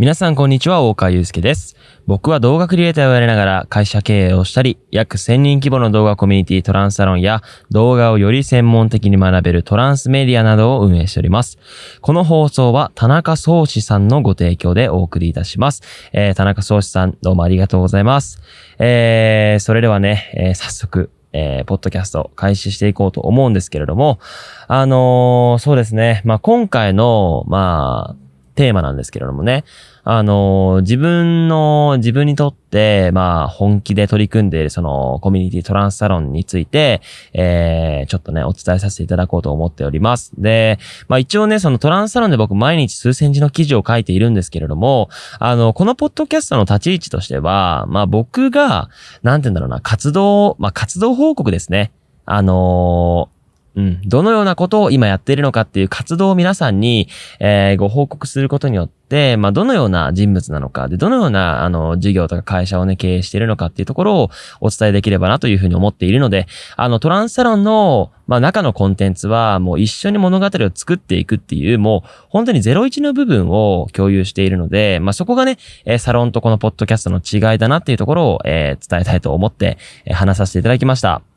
皆さんこんにちは、大川祐介です。僕は動画クリエイターをやりながら会社経営をしたり、約1000人規模の動画コミュニティトランスサロンや動画をより専門的に学べるトランスメディアなどを運営しております。この放送は田中宗志さんのご提供でお送りいたします。えー、田中宗志さんどうもありがとうございます。えー、それではね、えー早速、えー、ポッドキャスト開始していこうと思うんですけれども、あのーそうですね、まあ、今回の、まあ、テーマなんですけれどもね、あの自分の、自分にとって、まあ、本気で取り組んでいる、その、コミュニティトランスサロンについて、えー、ちょっとね、お伝えさせていただこうと思っております。で、まあ一応ね、そのトランスサロンで僕毎日数センチの記事を書いているんですけれども、あの、このポッドキャストの立ち位置としては、まあ僕が、なんて言うんだろうな、活動、まあ活動報告ですね。あのーうん。どのようなことを今やっているのかっていう活動を皆さんに、えーご報告することによって、まあ、どのような人物なのか、で、どのような、あの、事業とか会社をね、経営しているのかっていうところをお伝えできればなというふうに思っているので、あの、トランスサロンの、まあ、中のコンテンツは、もう一緒に物語を作っていくっていう、もう、本当に01の部分を共有しているので、まあ、そこがね、えサロンとこのポッドキャストの違いだなっていうところを、えー伝えたいと思って、え話させていただきました。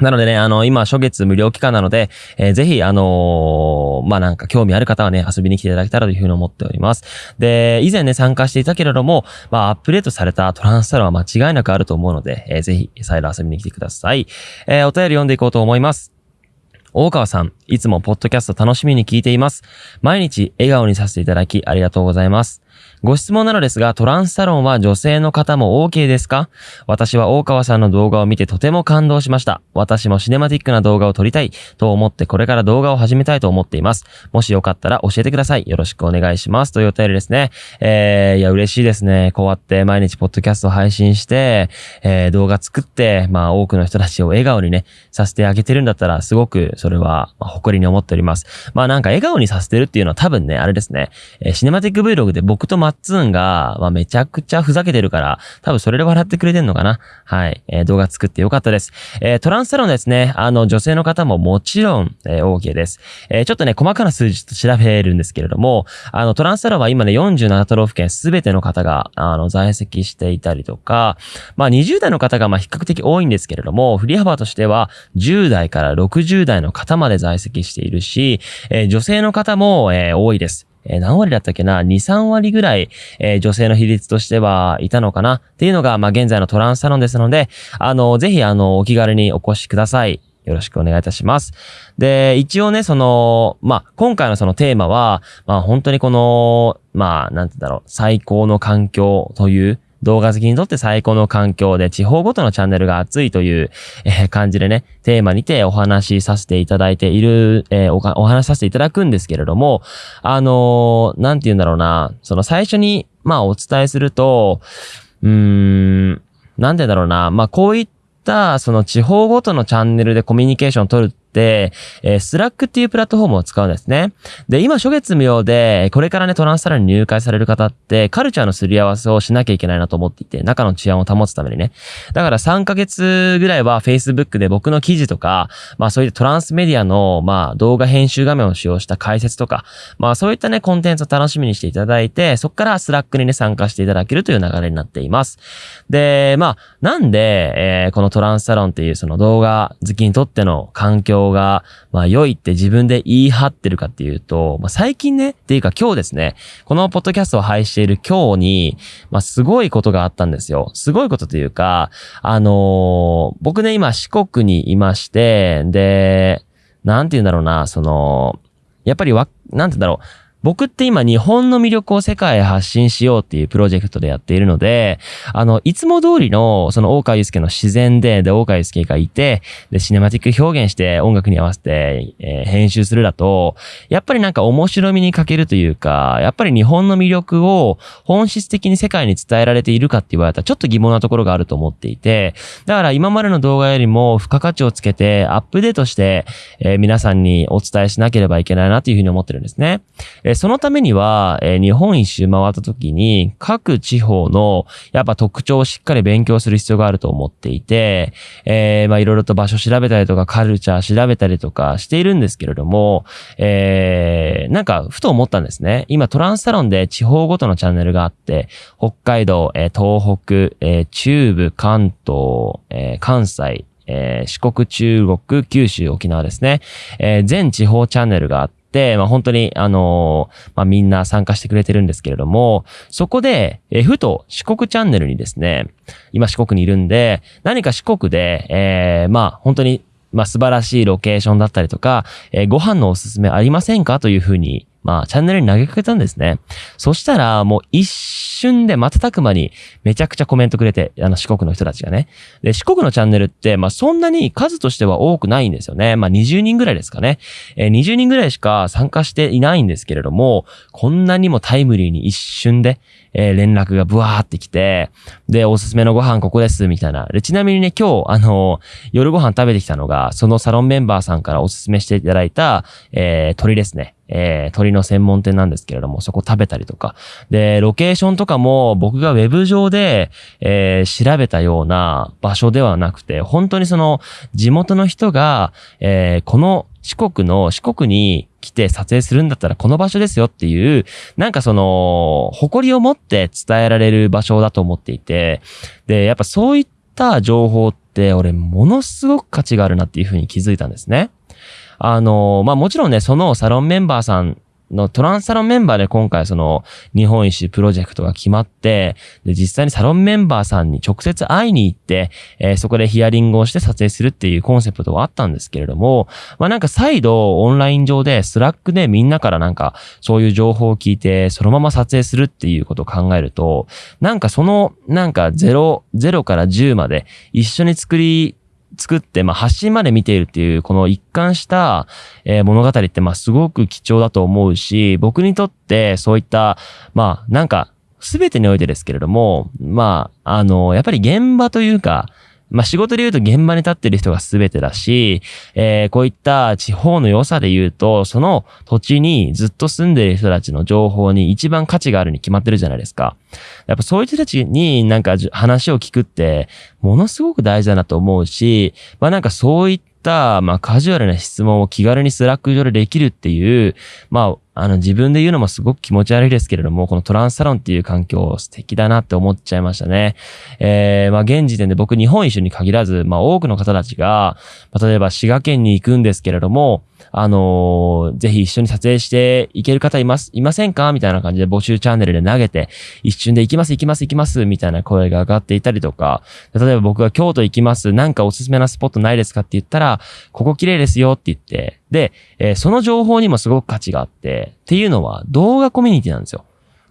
なのでね、あの、今、初月無料期間なので、えーぜひ、あのーまあ、なんか興味ある方はね、遊びに来ていただけたらというふうに思っております。で、以前ね、参加していたけれども、まあ、アップデートされたトランスサロンは間違いなくあると思うので、えーぜひ、再度遊びに来てください。えーお便り読んでいこうと思います。大川さん、いつもポッドキャスト楽しみに聞いています。毎日笑顔にさせていただきありがとうございます。ご質問なのですが、トランスサロンは女性の方も OK ですか？私は大川さんの動画を見てとても感動しました。私もシネマティックな動画を撮りたいと思ってこれから動画を始めたいと思っています。もしよかったら教えてください。よろしくお願いします。というお便りですね。えー、いや、嬉しいですね。こうやって毎日ポッドキャスト配信して、えー、動画作って、まあ多くの人たちを笑顔にね、させてあげてるんだったら、すごくそれは、ま誇りに思っております。まあなんか笑顔にさせてるっていうのは多分ね、あれですね、えーシネマティック Vlog で僕とマッツンが、まあめちゃくちゃふざけてるから、多分それで笑ってくれてんのかな。はい。えー動画作ってよかったです。えートランスサロンですね、あの女性の方ももちろん、えー OK です。えーちょっとね、細かな数字と調べるんですけれども、あのトランスサロンは今ね、47都道府県すべての方が、あの、在籍していたりとか、まあ20代の方がま比較的多いんですけれども、振り幅としては10代から60代の方まで在籍しているし、えー女性の方も、えー多いです。えー何割だったっけな ?2、3割ぐらい、えー女性の比率としてはいたのかな？っていうのが、まあ、現在のトランスサロンですので、あの、ぜひ、あの、お気軽にお越しください。よろしくお願いいたします。で、一応ね、その、まあ、今回のそのテーマは、まあ、本当にこの、まあ、なんて言うんだろう、最高の環境という、動画好きにとって最高の環境で地方ごとのチャンネルが熱いという、え感じでね、テーマにてお話しさせていただいている、えお話しさせていただくんですけれども、あのーなんて言うんだろうな、その最初に、まあお伝えすると、うーん、なんてだろうな、まあこういった、その地方ごとのチャンネルでコミュニケーションを取る、えー、 Slack っていうプラットフォームを使うんですね。で、今、初月無料で、これからね、トランスサロンに入会される方って、カルチャーのすり合わせをしなきゃいけないなと思っていて、中の治安を保つためにね。だから3ヶ月ぐらいは Facebook で僕の記事とか、まあそういったトランスメディアの、まあ動画編集画面を使用した解説とか、まあそういったね、コンテンツを楽しみにしていただいて、そこから Slack にね、参加していただけるという流れになっています。で、まあ、なんで、えーこのトランスサロンっていうその動画好きにとっての環境が、まあ良いって自分で言い張ってるかっていうと、まあ最近ね、っていうか今日ですね、このポッドキャストを配している今日に、まあすごいことがあったんですよ。すごいことというか、あのー僕ね、今四国にいまして、で、なんて言うんだろうな、その、やっぱりわ、なんて言うんだろう。僕って今日本の魅力を世界へ発信しようっていうプロジェクトでやっているので、あの、いつも通りの、その大川祐介の自然で、で、大川祐介がいて、で、シネマティック表現して音楽に合わせて、えー編集するだと、やっぱりなんか面白みに欠けるというか、やっぱり日本の魅力を本質的に世界に伝えられているかって言われたらちょっと疑問なところがあると思っていて、だから今までの動画よりも付加価値をつけてアップデートして、えー皆さんにお伝えしなければいけないなというふうに思ってるんですね。で、そのためには、えー、日本一周回った時に、各地方の、やっぱ特徴をしっかり勉強する必要があると思っていて、えー、まあいろいろと場所調べたりとか、カルチャー調べたりとかしているんですけれども、えー、なんか、ふと思ったんですね。今、トランスサロンで地方ごとのチャンネルがあって、北海道、えー、東北、えー、中部、関東、えー、関西、えー、四国、中国、九州、沖縄ですね。えー、全地方チャンネルがあって、まあ、本当に、あのー、まあ、みんな参加してくれてるんですけれども、そこで、え、ふと四国チャンネルにですね、今四国にいるんで、何か四国で、えー、まあ、本当に、まあ、素晴らしいロケーションだったりとか、えー、ご飯のおすすめありませんか？というふうに、まあ、チャンネルに投げかけたんですね。そしたら、もう一瞬で瞬く間にめちゃくちゃコメントくれて、あの四国の人たちがね。で、四国のチャンネルって、まあそんなに数としては多くないんですよね。まあ20人ぐらいですかね。えー、20人ぐらいしか参加していないんですけれども、こんなにもタイムリーに一瞬で、えー、連絡がブワーってきて、で、おすすめのご飯ここです、みたいな。で、ちなみにね、今日、あのー、夜ご飯食べてきたのが、そのサロンメンバーさんからおすすめしていただいた、えー、鳥ですね。えー、鶏の専門店なんですけれども、そこ食べたりとか。で、ロケーションとかも僕がウェブ上で、えー、調べたような場所ではなくて、本当にその地元の人が、えー、この四国の、四国に来て撮影するんだったらこの場所ですよっていう、なんかその、誇りを持って伝えられる場所だと思っていて、で、やっぱそういった情報って俺ものすごく価値があるなっていうふうに気づいたんですね。あの、まあ、もちろんね、そのサロンメンバーさんのトランスサロンメンバーで今回その日本一プロジェクトが決まって、で、実際にサロンメンバーさんに直接会いに行って、えー、そこでヒアリングをして撮影するっていうコンセプトはあったんですけれども、まあなんか再度オンライン上で Slack でみんなからなんかそういう情報を聞いてそのまま撮影するっていうことを考えると、なんかそのなんか0、0から10まで一緒に作り作って、まあ、発信まで見ているっていう、この一貫した、えー、物語って、まあ、すごく貴重だと思うし、僕にとってそういった、まあ、なんか、すべてにおいてですけれども、まあ、あの、やっぱり現場というか、まあ仕事で言うと現場に立ってる人が全てだし、えー、こういった地方の良さで言うと、その土地にずっと住んでる人たちの情報に一番価値があるに決まってるじゃないですか。やっぱそういう人たちになんか話を聞くって、ものすごく大事だなと思うし、まあなんかそういった、まあカジュアルな質問を気軽に Slack 上でできるっていう、まああの、自分で言うのもすごく気持ち悪いですけれども、このトランスサロンっていう環境素敵だなって思っちゃいましたね。えー、まあ、現時点で僕日本一周に限らず、まあ、多くの方たちが、まあ、例えば滋賀県に行くんですけれども、あのー、ぜひ一緒に撮影していける方います、いませんか？みたいな感じで募集チャンネルで投げて、一瞬で行きます、行きます、行きます、みたいな声が上がっていたりとか、例えば僕が京都行きます、なんかおすすめなスポットないですかって言ったら、ここ綺麗ですよって言って、で、えー、その情報にもすごく価値があって、っていうのは動画コミュニティなんですよ。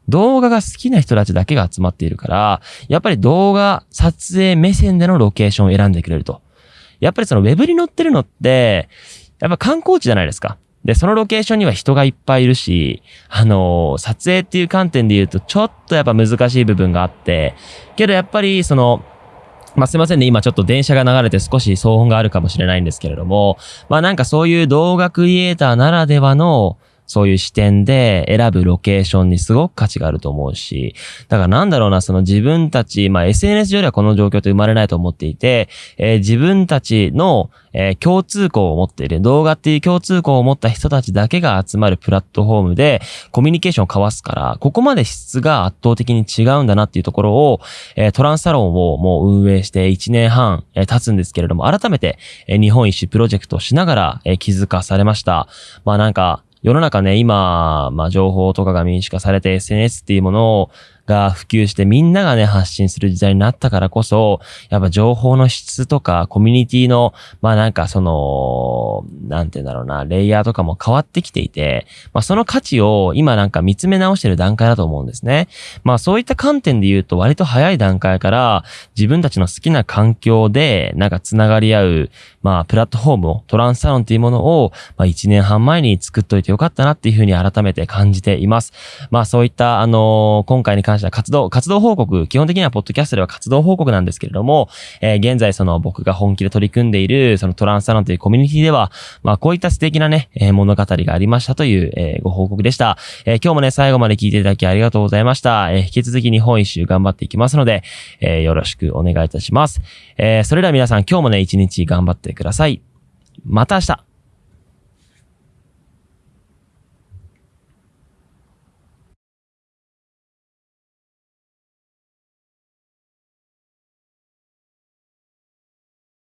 動画が好きな人たちだけが集まっているから、やっぱり動画撮影目線でのロケーションを選んでくれると。やっぱりそのウェブに載ってるのって、やっぱ観光地じゃないですか。で、そのロケーションには人がいっぱいいるし、あのー、撮影っていう観点で言うと、ちょっとやっぱ難しい部分があって、けどやっぱり、その、まあ、すいませんね。今ちょっと電車が流れて少し騒音があるかもしれないんですけれども、まあなんかそういう動画クリエイターならではの、そういう視点で選ぶロケーションにすごく価値があると思うし、だからなんだろうな、その自分たち、まあ SNS 上ではこの状況って生まれないと思っていて、えー、自分たちの、えー、共通項を持っている、動画っていう共通項を持った人たちだけが集まるプラットフォームでコミュニケーションを交わすから、ここまで質が圧倒的に違うんだなっていうところを、えー、トランスサロンをもう運営して1年半、えー、経つんですけれども、改めて、えー、日本一周プロジェクトをしながら、えー、気づかされました。まあなんか、世の中ね、今、まあ情報とかが民主化されて SNS っていうものをが普及してみんながね、発信する時代になったからこそ、やっぱ情報の質とか、コミュニティの、まあなんかその、なんて言うんだろうな、レイヤーとかも変わってきていて、まあその価値を今なんか見つめ直してる段階だと思うんですね。まあそういった観点で言うと割と早い段階から自分たちの好きな環境でなんか繋がり合う、まあプラットフォームを、トランスサロンっていうものを、まあ1年半前に作っといてよかったなっていうふうに改めて感じています。まあそういった、あのー、今回に関関しては活動、活動報告、基本的にはポッドキャストでは活動報告なんですけれども、えー、現在その僕が本気で取り組んでいる、そのトランスサロンというコミュニティでは、まあこういった素敵なね、えー、物語がありましたという、えー、ご報告でした。えー、今日もね、最後まで聞いていただきありがとうございました。えー、引き続き日本一周頑張っていきますので、えー、よろしくお願いいたします。えー、それでは皆さん今日もね、一日頑張ってください。また明日